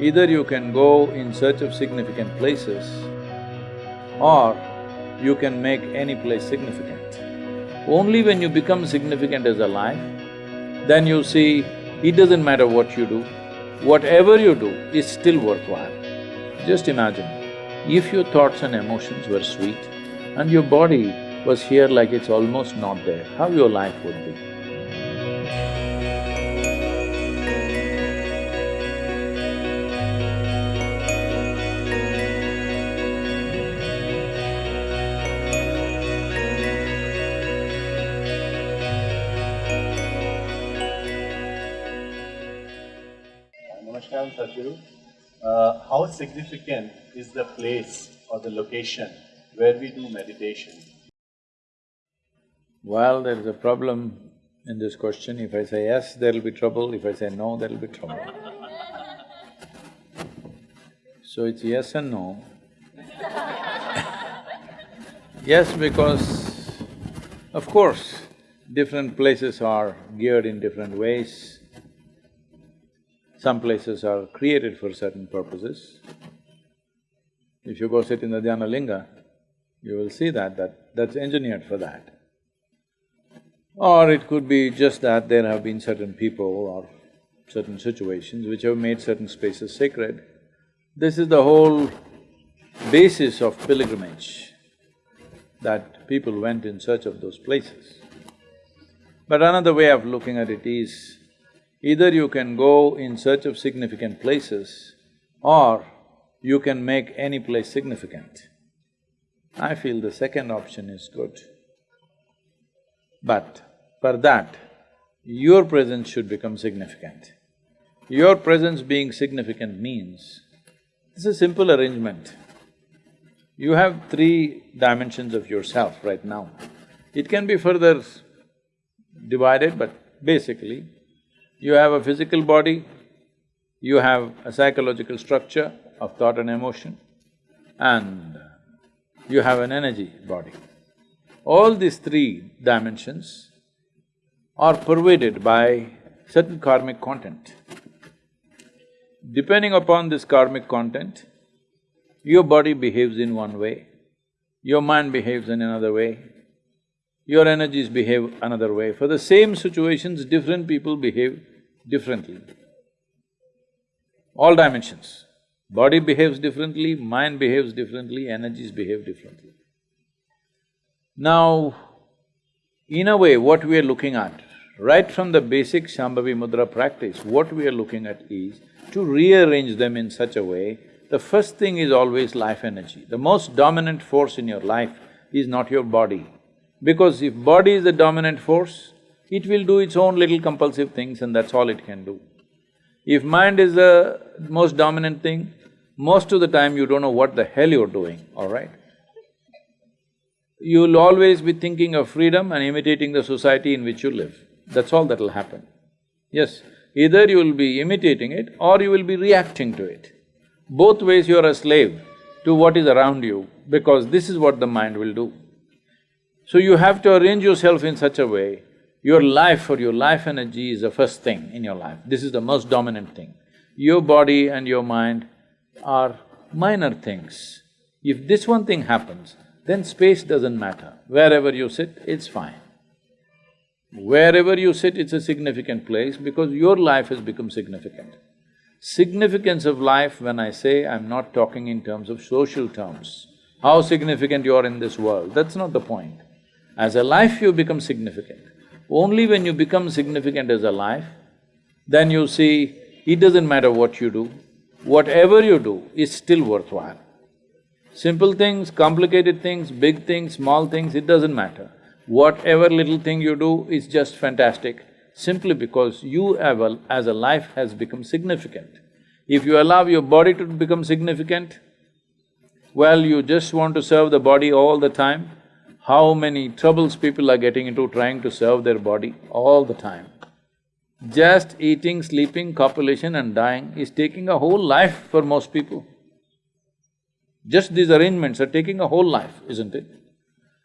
Either you can go in search of significant places or you can make any place significant. Only when you become significant as a life, then you see it doesn't matter what you do, whatever you do is still worthwhile. Just imagine, if your thoughts and emotions were sweet and your body was here like it's almost not there, how your life would be. Sadhguru. Uh, how significant is the place or the location where we do meditation? Well, there is a problem in this question. If I say yes, there'll be trouble. If I say no, there'll be trouble. So it's yes and no. yes, because of course, different places are geared in different ways. Some places are created for certain purposes. If you go sit in the Dhyana Linga, you will see that, that that's engineered for that. Or it could be just that there have been certain people or certain situations which have made certain spaces sacred. This is the whole basis of pilgrimage, that people went in search of those places. But another way of looking at it is, Either you can go in search of significant places or you can make any place significant. I feel the second option is good. But for that, your presence should become significant. Your presence being significant means, it's a simple arrangement. You have three dimensions of yourself right now. It can be further divided, but basically, you have a physical body, you have a psychological structure of thought and emotion, and you have an energy body. All these three dimensions are pervaded by certain karmic content. Depending upon this karmic content, your body behaves in one way, your mind behaves in another way, your energies behave another way. For the same situations, different people behave differently. All dimensions. Body behaves differently, mind behaves differently, energies behave differently. Now, in a way, what we are looking at, right from the basic Shambhavi Mudra practice, what we are looking at is to rearrange them in such a way, the first thing is always life energy. The most dominant force in your life is not your body, because if body is the dominant force, it will do its own little compulsive things and that's all it can do. If mind is the most dominant thing, most of the time you don't know what the hell you're doing, all right? You'll always be thinking of freedom and imitating the society in which you live. That's all that'll happen. Yes, either you will be imitating it or you will be reacting to it. Both ways you're a slave to what is around you because this is what the mind will do. So you have to arrange yourself in such a way, your life or your life energy is the first thing in your life, this is the most dominant thing. Your body and your mind are minor things. If this one thing happens, then space doesn't matter. Wherever you sit, it's fine. Wherever you sit, it's a significant place because your life has become significant. Significance of life, when I say, I'm not talking in terms of social terms. How significant you are in this world, that's not the point. As a life, you become significant. Only when you become significant as a life, then you see it doesn't matter what you do, whatever you do is still worthwhile. Simple things, complicated things, big things, small things, it doesn't matter. Whatever little thing you do is just fantastic, simply because you as a life has become significant. If you allow your body to become significant, well, you just want to serve the body all the time, how many troubles people are getting into trying to serve their body all the time. Just eating, sleeping, copulation and dying is taking a whole life for most people. Just these arrangements are taking a whole life, isn't it?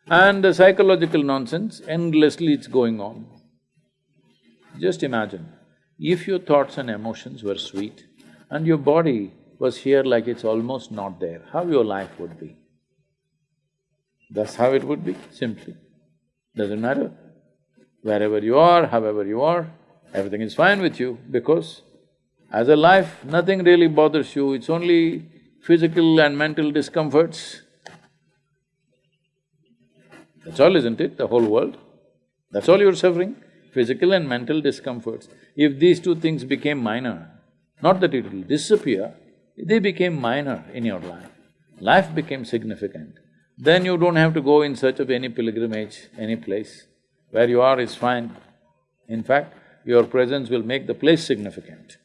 And the psychological nonsense, endlessly it's going on. Just imagine, if your thoughts and emotions were sweet and your body was here like it's almost not there, how your life would be? That's how it would be, simply. Doesn't matter. Wherever you are, however you are, everything is fine with you because as a life, nothing really bothers you, it's only physical and mental discomforts. That's all, isn't it, the whole world? That's all you're suffering, physical and mental discomforts. If these two things became minor, not that it will disappear, they became minor in your life, life became significant, then you don't have to go in search of any pilgrimage, any place. Where you are is fine. In fact, your presence will make the place significant.